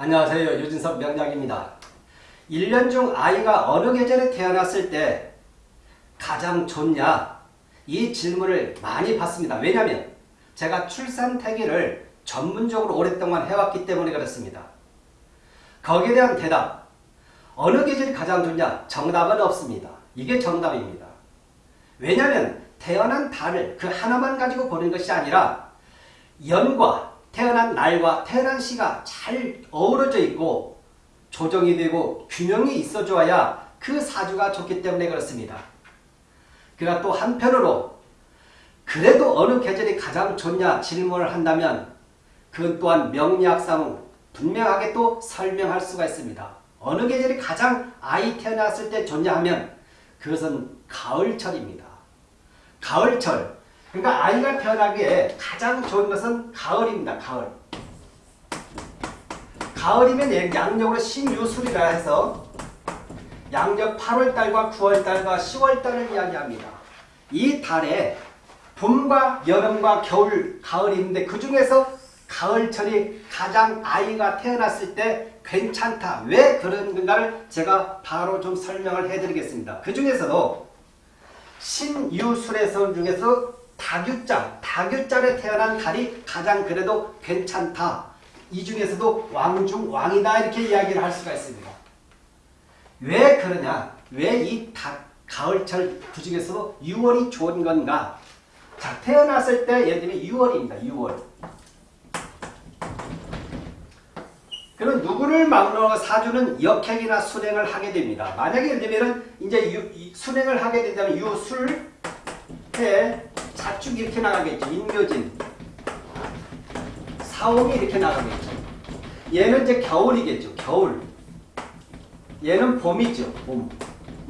안녕하세요. 유진석 명작입니다. 1년 중 아이가 어느 계절에 태어났을 때 가장 좋냐? 이 질문을 많이 받습니다. 왜냐하면 제가 출산 태기를 전문적으로 오랫동안 해왔기 때문에 그렇습니다. 거기에 대한 대답. 어느 계절이 가장 좋냐? 정답은 없습니다. 이게 정답입니다. 왜냐하면 태어난 달을 그 하나만 가지고 보는 것이 아니라 연과 태어난 날과 태어난 시가 잘 어우러져 있고 조정이 되고 균형이 있어줘야 그 사주가 좋기 때문에 그렇습니다. 그가 또 한편으로 그래도 어느 계절이 가장 좋냐 질문을 한다면 그건 또한 명리학상 분명하게 또 설명할 수가 있습니다. 어느 계절이 가장 아이 태어났을 때 좋냐 하면 그것은 가을철입니다. 가을철. 그러니까 아이가 태어나기에 가장 좋은 것은 가을입니다. 가을. 가을이면 양력으로 신유술이라 해서 양력 8월달과 9월달과 10월달을 이야기합니다. 이 달에 봄과 여름과 겨울, 가을이 있는데 그 중에서 가을철이 가장 아이가 태어났을 때 괜찮다. 왜 그런 건가를 제가 바로 좀 설명을 해드리겠습니다. 그 중에서도 신유술의 선 중에서 다규자, 다규자에 태어난 달이 가장 그래도 괜찮다. 이 중에서도 왕중 왕이다 이렇게 이야기를 할 수가 있습니다. 왜 그러냐? 왜 이 가을철 그 중에서도 6월이 좋은 건가? 자, 태어났을 때 예를 들면 6월입니다. 6월. 그럼 누구를 막론하고 사주는 역행이나 순행을 하게 됩니다. 만약에 예를 들면 이제 유, 순행을 하게 된다면 유술 해 자축 이렇게 나가겠죠. 인묘진 사옥이 이렇게 나가겠죠. 얘는 이제 겨울이겠죠. 겨울. 얘는 봄이죠. 봄.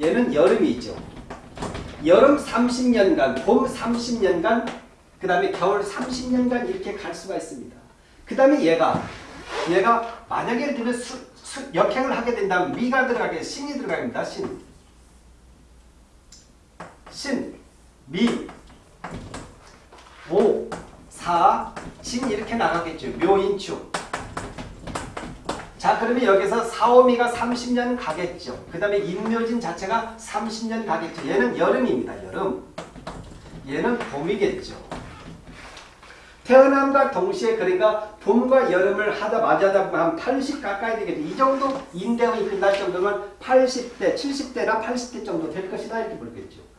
얘는 여름이죠. 여름 30년간, 봄 30년간, 그 다음에 겨울 30년간 이렇게 갈 수가 있습니다. 그 다음에 얘가 얘가 만약에 들면 수, 수, 역행을 하게 된다면 미가 들어가게 신이 들어갑니다. 신. 신, 미, 오, 사, 진 이렇게 나가겠죠. 묘인축. 자 그러면 여기서 사오미가 30년 가겠죠. 그 다음에 인묘진 자체가 30년 가겠죠. 얘는 여름입니다. 여름. 얘는 봄이겠죠. 태어남과 동시에 그러니까 봄과 여름을 하다 맞아다 보면 80 가까이 되겠죠. 이 정도 인대원이 끝날 정도면 80대, 70대나 80대 정도 될 것이다 이렇게 보겠죠.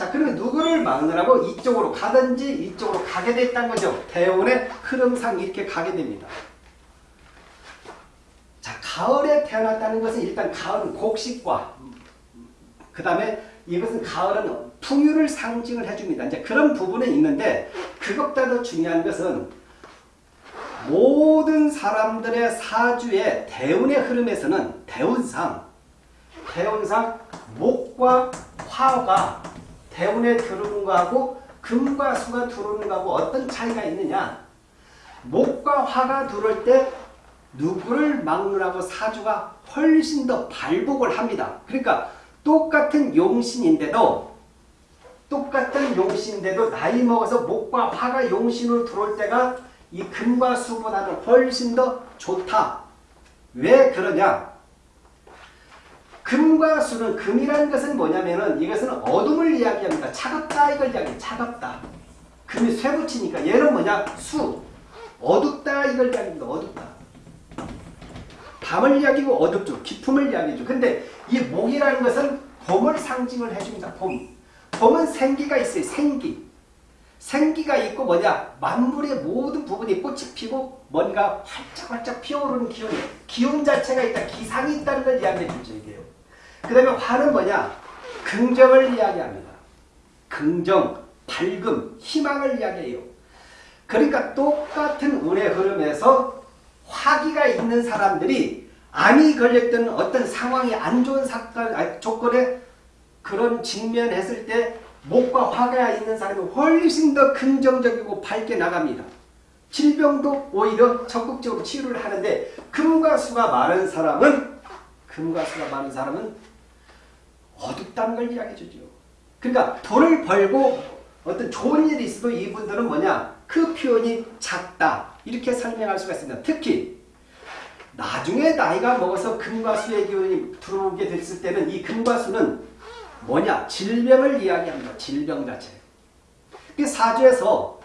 자 그러면 누구를 막느라고 이쪽으로 가든지 이쪽으로 가게 됐다는 거죠. 대운의 흐름상 이렇게 가게 됩니다. 자 가을에 태어났다는 것은 일단 가을은 곡식과 그 다음에 이것은 가을은 풍요를 상징을 해줍니다. 이제 그런 부분은 있는데 그것보다 더 중요한 것은 모든 사람들의 사주의 대운의 흐름에서는 대운상 대운상 목과 화가 대운에 들어오는 거하고 금과 수가 들어오는 거하고 어떤 차이가 있느냐 목과 화가 들어올 때 누구를 막느라고 사주가 훨씬 더 발복을 합니다. 그러니까 똑같은 용신인데도 똑같은 용신인데도 나이 먹어서 목과 화가 용신으로 들어올 때가 이 금과 수보다는 훨씬 더 좋다. 왜 그러냐? 금과 수는 금이라는 것은 뭐냐면은 이것은 어둠을 이야기합니다. 차갑다 이걸 이야기해. 차갑다. 금이 쇠붙이니까 얘는 뭐냐? 수. 어둡다 이걸 이야기합니다. 어둡다. 밤을 이야기고 어둡죠. 기품을 이야기죠. 근데 이 목이라는 것은 봄을 상징을 해줍니다. 봄. 봄은 생기가 있어요. 생기. 생기가 있고 뭐냐 만물의 모든 부분이 꽃이 피고 뭔가 활짝활짝 피어오르는 기운 기운 자체가 있다. 기상이 있다는 걸 이야기해 주죠. 이게요. 그 다음에 화는 뭐냐 긍정을 이야기합니다. 긍정, 밝음, 희망을 이야기해요. 그러니까 똑같은 운의 흐름에서 화기가 있는 사람들이 암이 걸렸던 어떤 상황이 안 좋은 사건, 조건에 그런 직면했을 때 목과 화가 있는 사람이 훨씬 더 긍정적이고 밝게 나갑니다. 질병도 오히려 적극적으로 치료를 하는데 금과 수가 많은 사람은 금과 수가 많은 사람은 어둡다는 걸 이야기해 주죠. 그러니까 돈을 벌고 어떤 좋은 일이 있어도 이분들은 뭐냐 그 표현이 작다 이렇게 설명할 수가 있습니다. 특히 나중에 나이가 먹어서 금과 수의 기운이 들어오게 됐을 때는 이 금과 수는 뭐냐? 질병을 이야기합니다. 질병 자체. 그 사주에서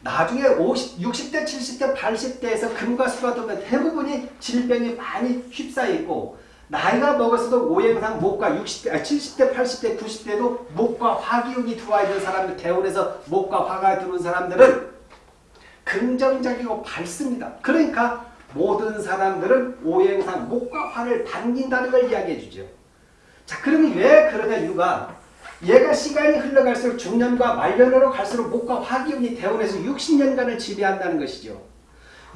나중에 50, 60대, 70대, 80대에서 금과 수가 들면 대부분이 질병이 많이 휩싸여 있고 나이가 먹어서도 오행상 목과 60대, 아, 70대, 80대, 90대도 목과 화기운이 들어와 있는 사람들, 대운에서 목과 화가 들어온 사람들은 긍정적이고 밝습니다. 그러니까 모든 사람들은 오행상 목과 화를 당긴다는 걸 이야기해 주죠. 자, 그러면 왜 그러냐 이유가 얘가 시간이 흘러갈수록 중년과 말년으로 갈수록 목과 화기운이 대원에서 60년간을 지배한다는 것이죠.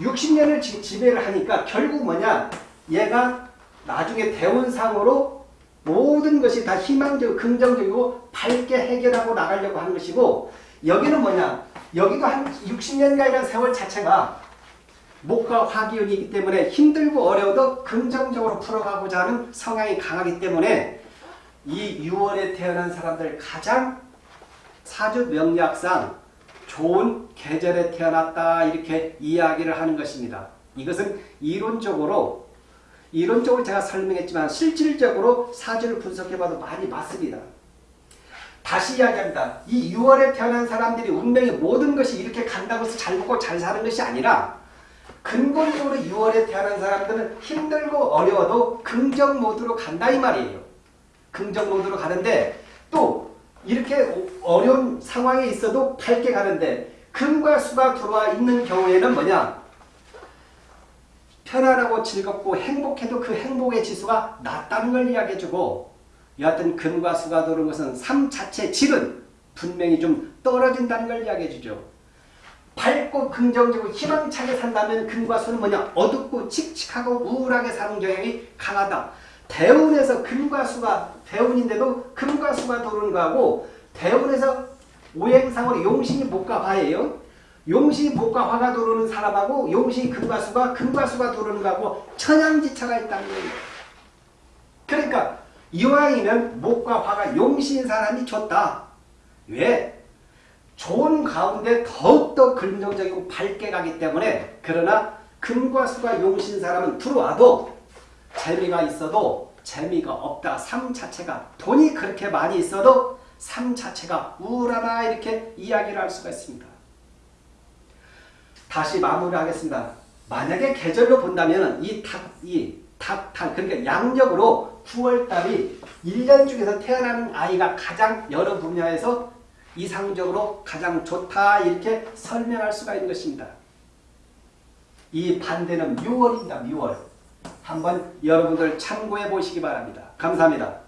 60년을 지, 지배를 하니까 결국 뭐냐 얘가 나중에 대원상으로 모든 것이 다 희망적이고 긍정적이고 밝게 해결하고 나가려고 하는 것이고 여기는 뭐냐 여기도 한 60년간이라는 세월 자체가 목과 화기운이기 때문에 힘들고 어려워도 긍정적으로 풀어가고자 하는 성향이 강하기 때문에 이 6월에 태어난 사람들 가장 사주 명리학상 좋은 계절에 태어났다 이렇게 이야기를 하는 것입니다. 이것은 이론적으로 이론적으로 제가 설명했지만 실질적으로 사주를 분석해봐도 많이 맞습니다. 다시 이야기합니다. 이 6월에 태어난 사람들이 운명의 모든 것이 이렇게 간다고 해서 잘 먹고 잘 사는 것이 아니라 근본적으로 6월에 태어난 사람들은 힘들고 어려워도 긍정 모드로 간다 이 말이에요. 긍정 모드로 가는데 또 이렇게 어려운 상황에 있어도 밝게 가는데 금과 수가 들어와 있는 경우에는 뭐냐 편안하고 즐겁고 행복해도 그 행복의 지수가 낮다는 걸 이야기해주고 여하튼 금과 수가 들어오는 것은 삶 자체 질은 분명히 좀 떨어진다는 걸 이야기해주죠. 밝고 긍정적으로 희망차게 산다면 금과 수는 뭐냐 어둡고 칙칙하고 우울하게 사는 경향이 강하다. 대운에서 금과 수가 대운인데도 금과 수가 도는 거하고 대운에서 오행상으로 용신이 목과 화예요. 용신이 목과 화가 도는 사람하고 용신이 금과 수가 금과 수가 도는 거하고 천양지차가 있다는 거예요. 그러니까 이왕이면 목과 화가 용신 사람이 좋다. 왜? 좋은 가운데 더욱더 긍정적이고 밝게 가기 때문에 그러나 금과 수가 용신 사람은 들어와도 재미가 있어도 재미가 없다. 삶 자체가 돈이 그렇게 많이 있어도 삶 자체가 우울하다 이렇게 이야기를 할 수가 있습니다. 다시 마무리하겠습니다. 만약에 계절로 본다면 이 닭, 이 닭, 닭, 그러니까 양력으로 9월달이 1년 중에서 태어나는 아이가 가장 여러 분야에서 이상적으로 가장 좋다 이렇게 설명할 수가 있는 것입니다. 이 반대는 6월입니다. 6월. 한번 여러분들 참고해 보시기 바랍니다. 감사합니다.